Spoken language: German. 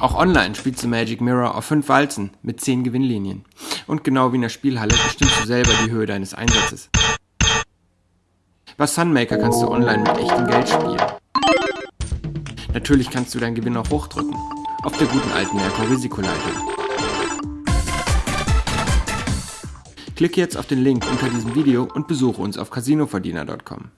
Auch online spielst du Magic Mirror auf 5 Walzen mit 10 Gewinnlinien. Und genau wie in der Spielhalle bestimmst du selber die Höhe deines Einsatzes. Bei Sunmaker kannst du online mit echtem Geld spielen. Natürlich kannst du deinen Gewinn auch hochdrücken. Auf der guten alten Merkur-Risikoleiter. Klicke jetzt auf den Link unter diesem Video und besuche uns auf casinoverdiener.com.